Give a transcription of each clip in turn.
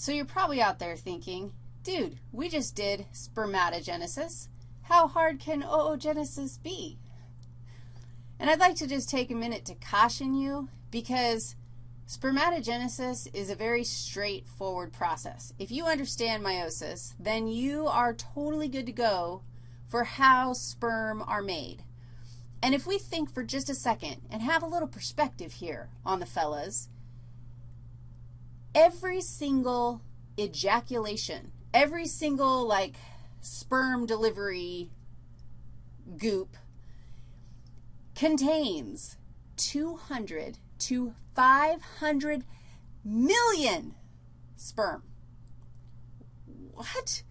So you're probably out there thinking, dude, we just did spermatogenesis. How hard can oogenesis be? And I'd like to just take a minute to caution you because spermatogenesis is a very straightforward process. If you understand meiosis, then you are totally good to go for how sperm are made. And if we think for just a second and have a little perspective here on the fellas, every single ejaculation, every single, like, sperm delivery goop contains 200 to 500 million sperm. What?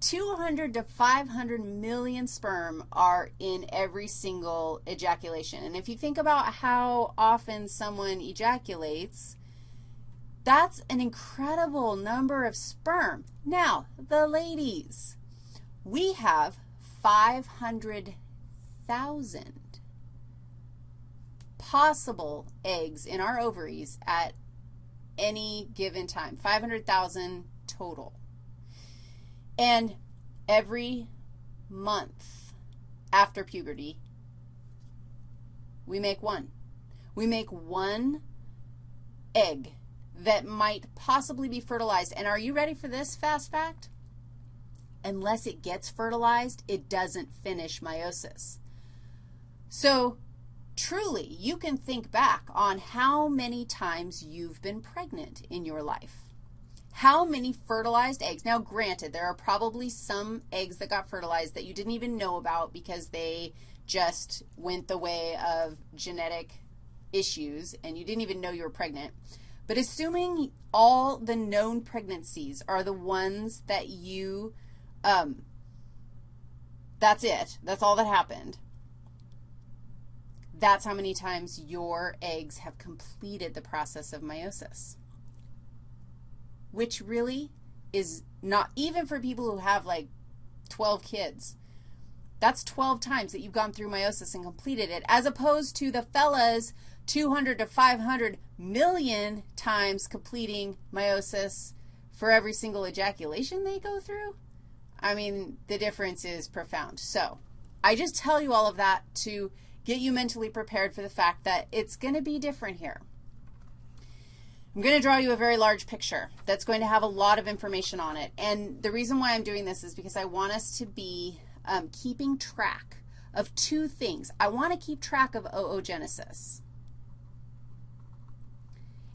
200 to 500 million sperm are in every single ejaculation. And if you think about how often someone ejaculates, that's an incredible number of sperm. Now, the ladies, we have 500,000 possible eggs in our ovaries at any given time, 500,000 total. And every month after puberty, we make one. We make one egg that might possibly be fertilized. And are you ready for this fast fact? Unless it gets fertilized, it doesn't finish meiosis. So truly, you can think back on how many times you've been pregnant in your life. How many fertilized eggs? Now, granted, there are probably some eggs that got fertilized that you didn't even know about because they just went the way of genetic issues and you didn't even know you were pregnant. But assuming all the known pregnancies are the ones that you, um, that's it, that's all that happened, that's how many times your eggs have completed the process of meiosis, which really is not, even for people who have like 12 kids, that's 12 times that you've gone through meiosis and completed it, as opposed to the fellas 200 to 500 million times completing meiosis for every single ejaculation they go through. I mean, the difference is profound. So I just tell you all of that to get you mentally prepared for the fact that it's going to be different here. I'm going to draw you a very large picture that's going to have a lot of information on it. And the reason why I'm doing this is because I want us to be um, keeping track of two things. I want to keep track of oogenesis.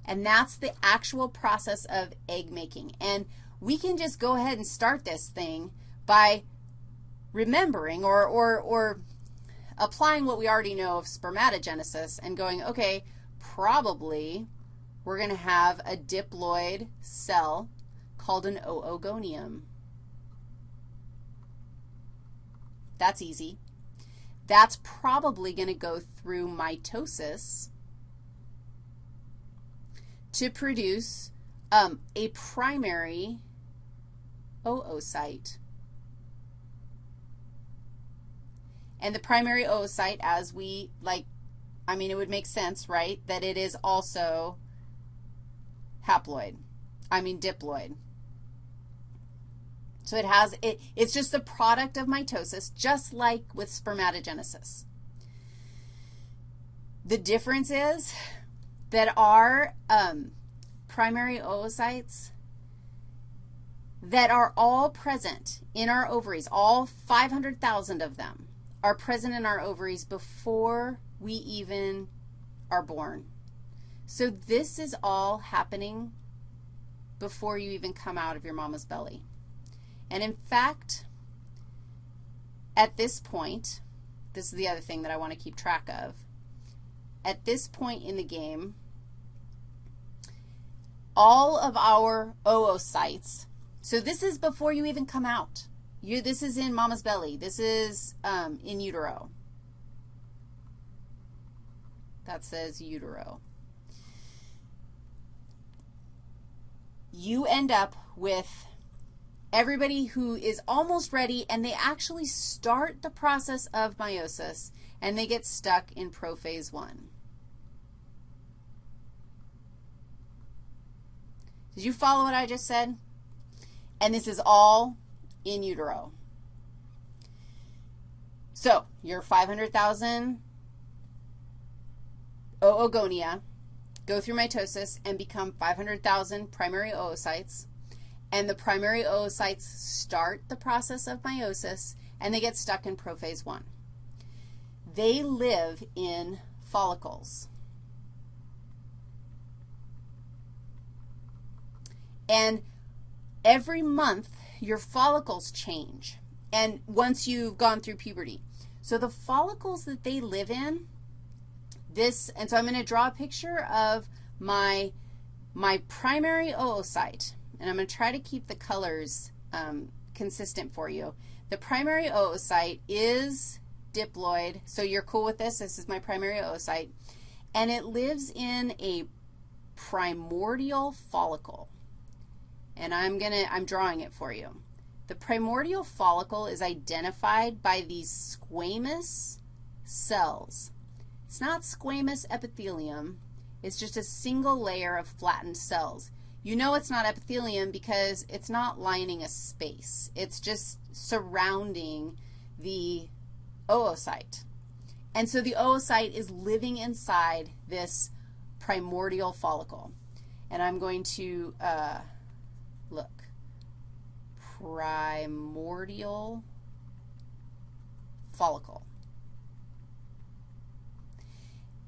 And that's the actual process of egg making. And we can just go ahead and start this thing by remembering or, or, or applying what we already know of spermatogenesis and going, okay, probably we're going to have a diploid cell called an oogonium. That's easy. That's probably going to go through mitosis to produce um, a primary oocyte. And the primary oocyte, as we, like, I mean, it would make sense, right, that it is also haploid. I mean diploid. So it has, it, it's just the product of mitosis, just like with spermatogenesis. The difference is that are um, primary oocytes that are all present in our ovaries, all 500,000 of them, are present in our ovaries before we even are born. So this is all happening before you even come out of your mama's belly. And in fact, at this point, this is the other thing that I want to keep track of. At this point in the game, all of our oocytes, so this is before you even come out. You, this is in mama's belly. This is um, in utero. That says utero. You end up with everybody who is almost ready, and they actually start the process of meiosis, and they get stuck in prophase 1. Did you follow what I just said? And this is all in utero. So your 500,000 oogonia go through mitosis and become 500,000 primary oocytes, and the primary oocytes start the process of meiosis, and they get stuck in prophase 1. They live in follicles. And every month, your follicles change, and once you've gone through puberty. So the follicles that they live in, this, and so I'm going to draw a picture of my, my primary oocyte, and I'm going to try to keep the colors um, consistent for you. The primary oocyte is diploid, so you're cool with this. This is my primary oocyte, and it lives in a primordial follicle. And I'm going to, I'm drawing it for you. The primordial follicle is identified by these squamous cells. It's not squamous epithelium. It's just a single layer of flattened cells. You know it's not epithelium because it's not lining a space. It's just surrounding the oocyte. And so the oocyte is living inside this primordial follicle. And I'm going to uh, look. Primordial follicle.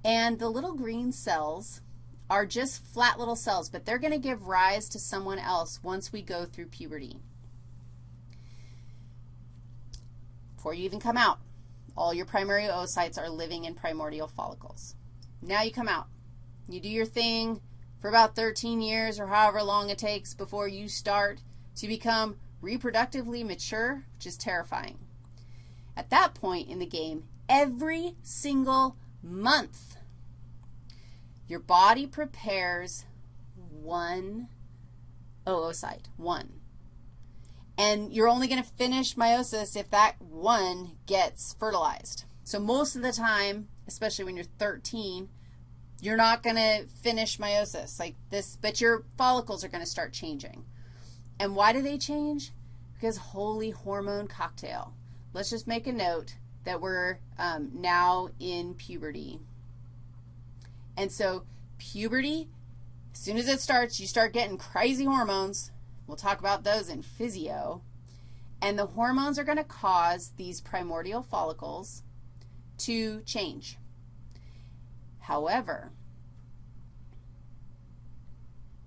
And the little green cells are just flat little cells, but they're going to give rise to someone else once we go through puberty. Before you even come out, all your primary oocytes are living in primordial follicles. Now you come out. You do your thing for about 13 years or however long it takes before you start to become reproductively mature, which is terrifying. At that point in the game, every single month. Your body prepares one oh, oh, oocyte, one. And you're only going to finish meiosis if that one gets fertilized. So most of the time, especially when you're 13, you're not going to finish meiosis like this, but your follicles are going to start changing. And why do they change? Because holy hormone cocktail. Let's just make a note that we're um, now in puberty. And so puberty, as soon as it starts, you start getting crazy hormones. We'll talk about those in physio. And the hormones are going to cause these primordial follicles to change. However,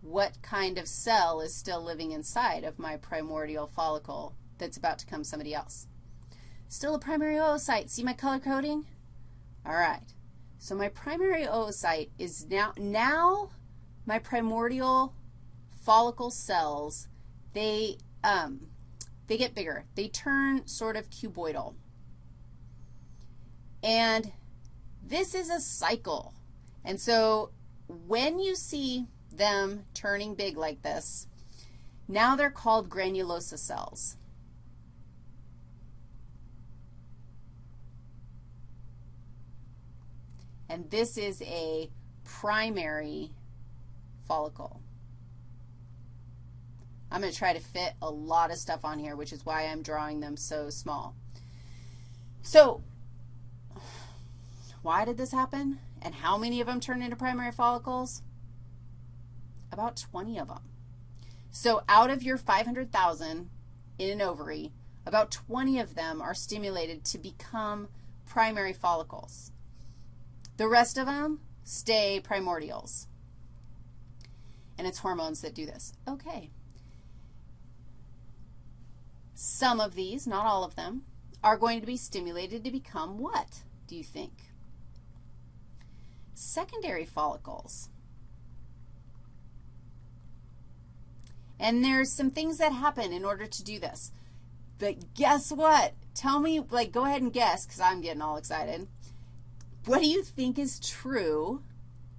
what kind of cell is still living inside of my primordial follicle that's about to become somebody else? Still a primary oocyte. See my color coding? All right. So my primary oocyte is now, now my primordial follicle cells, they, um, they get bigger. They turn sort of cuboidal. And this is a cycle. And so when you see them turning big like this, now they're called granulosa cells. And this is a primary follicle. I'm going to try to fit a lot of stuff on here, which is why I'm drawing them so small. So why did this happen? And how many of them turn into primary follicles? About 20 of them. So out of your 500,000 in an ovary, about 20 of them are stimulated to become primary follicles. The rest of them stay primordials. And it's hormones that do this. Okay. Some of these, not all of them, are going to be stimulated to become what, do you think? Secondary follicles. And there's some things that happen in order to do this. But guess what? Tell me, like, go ahead and guess because I'm getting all excited. What do you think is true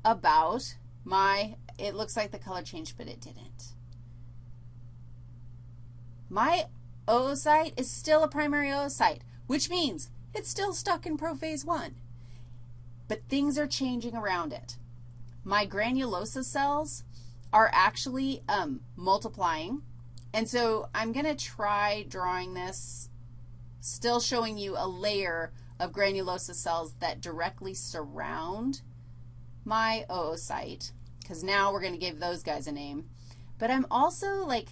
about my, it looks like the color changed, but it didn't. My oocyte is still a primary oocyte, which means it's still stuck in prophase 1. But things are changing around it. My granulosa cells are actually um, multiplying. And so I'm going to try drawing this, still showing you a layer of granulosa cells that directly surround my oocyte, because now we're going to give those guys a name. But I'm also, like,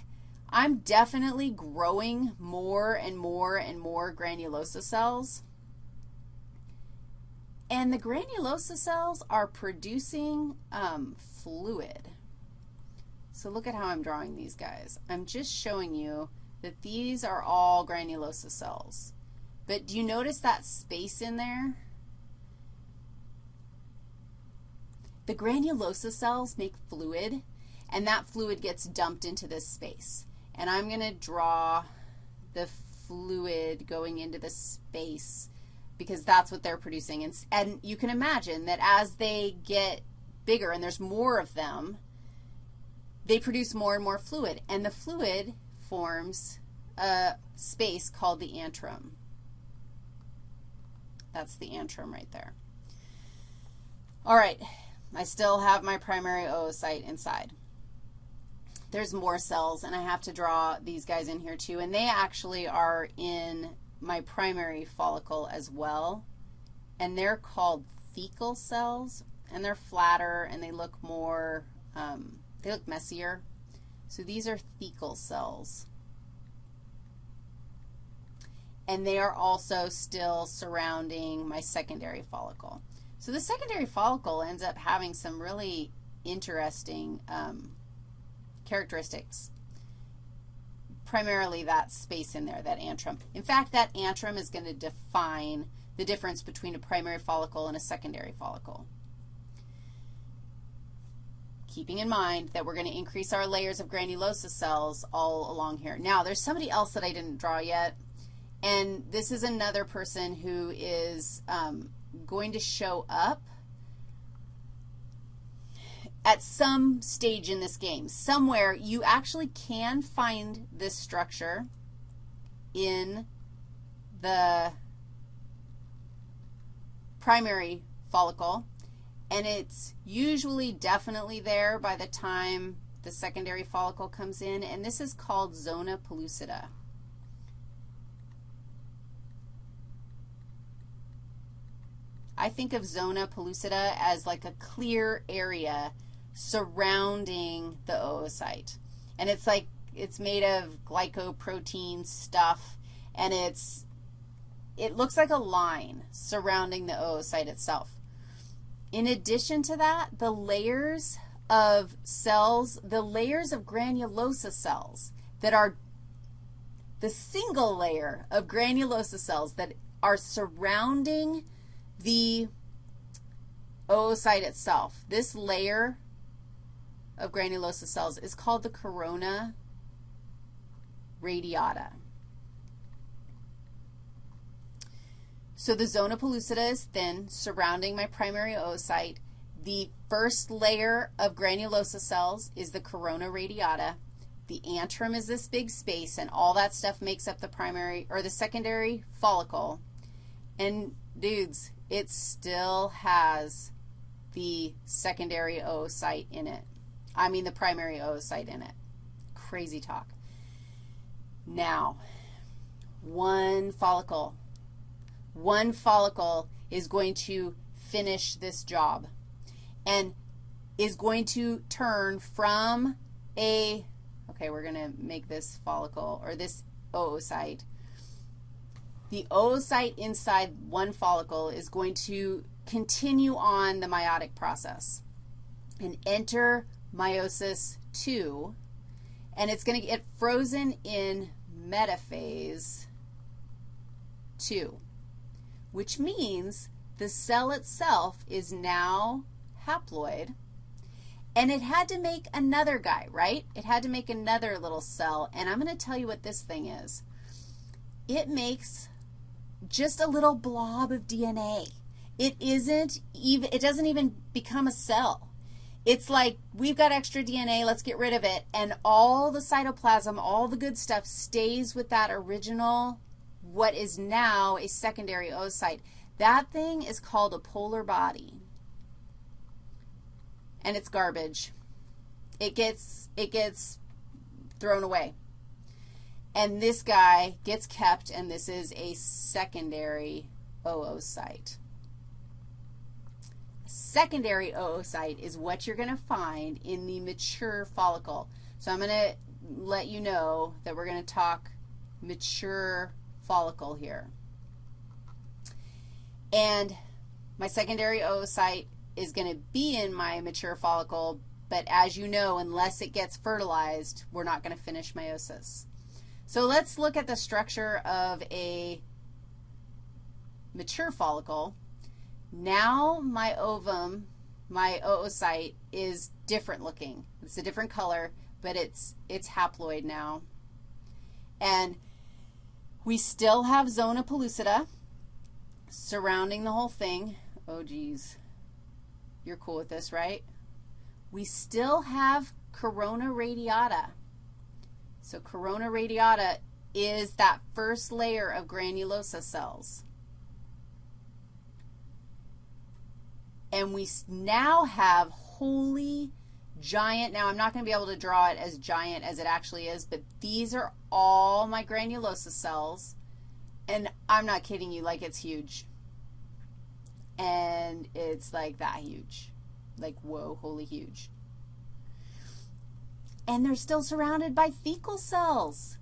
I'm definitely growing more and more and more granulosa cells. And the granulosa cells are producing um, fluid. So look at how I'm drawing these guys. I'm just showing you that these are all granulosa cells. But do you notice that space in there? The granulosa cells make fluid, and that fluid gets dumped into this space. And I'm going to draw the fluid going into the space because that's what they're producing. And, and you can imagine that as they get bigger and there's more of them, they produce more and more fluid. And the fluid forms a space called the antrum. That's the antrum right there. All right, I still have my primary oocyte inside. There's more cells, and I have to draw these guys in here too, and they actually are in my primary follicle as well, and they're called thecal cells, and they're flatter, and they look more, um, they look messier. So these are thecal cells and they are also still surrounding my secondary follicle. So the secondary follicle ends up having some really interesting um, characteristics, primarily that space in there, that antrum. In fact, that antrum is going to define the difference between a primary follicle and a secondary follicle. Keeping in mind that we're going to increase our layers of granulosa cells all along here. Now, there's somebody else that I didn't draw yet. And this is another person who is um, going to show up at some stage in this game. Somewhere you actually can find this structure in the primary follicle, and it's usually definitely there by the time the secondary follicle comes in, and this is called zona pellucida. I think of zona pellucida as like a clear area surrounding the oocyte. And it's like it's made of glycoprotein stuff, and it's, it looks like a line surrounding the oocyte itself. In addition to that, the layers of cells, the layers of granulosa cells that are the single layer of granulosa cells that are surrounding the oocyte itself, this layer of granulosa cells is called the corona radiata. So the zona pellucida is thin, surrounding my primary oocyte. The first layer of granulosa cells is the corona radiata. The antrum is this big space, and all that stuff makes up the primary, or the secondary follicle. And dudes, it still has the secondary oocyte in it. I mean the primary oocyte in it. Crazy talk. Now, one follicle. One follicle is going to finish this job and is going to turn from a, okay, we're going to make this follicle or this oocyte the oocyte inside one follicle is going to continue on the meiotic process and enter meiosis 2, and it's going to get frozen in metaphase 2, which means the cell itself is now haploid, and it had to make another guy, right? It had to make another little cell, and I'm going to tell you what this thing is. It makes just a little blob of DNA. It isn't even, it doesn't even become a cell. It's like we've got extra DNA, let's get rid of it, and all the cytoplasm, all the good stuff stays with that original, what is now a secondary oocyte. That thing is called a polar body, and it's garbage. it gets, it gets thrown away. And this guy gets kept, and this is a secondary oocyte. Secondary oocyte is what you're going to find in the mature follicle. So I'm going to let you know that we're going to talk mature follicle here. And my secondary oocyte is going to be in my mature follicle, but as you know, unless it gets fertilized, we're not going to finish meiosis. So let's look at the structure of a mature follicle. Now my ovum, my oocyte, is different looking. It's a different color, but it's, it's haploid now. And we still have zona pellucida surrounding the whole thing. Oh, geez. You're cool with this, right? We still have corona radiata. So corona radiata is that first layer of granulosa cells. And we now have holy giant, now I'm not going to be able to draw it as giant as it actually is, but these are all my granulosa cells, and I'm not kidding you, like it's huge. And it's like that huge. Like, whoa, holy huge. And they're still surrounded by thecal cells.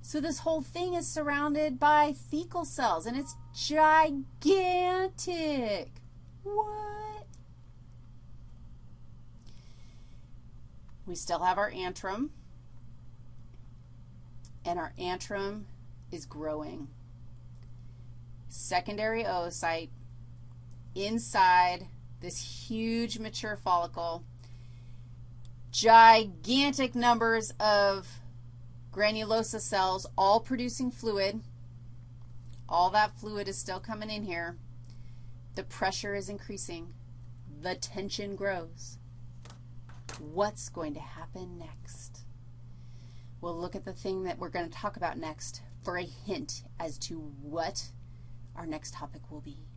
So this whole thing is surrounded by thecal cells, and it's gigantic. What? We still have our antrum, and our antrum is growing. Secondary oocyte inside this huge mature follicle, gigantic numbers of granulosa cells all producing fluid. All that fluid is still coming in here. The pressure is increasing. The tension grows. What's going to happen next? We'll look at the thing that we're going to talk about next for a hint as to what our next topic will be.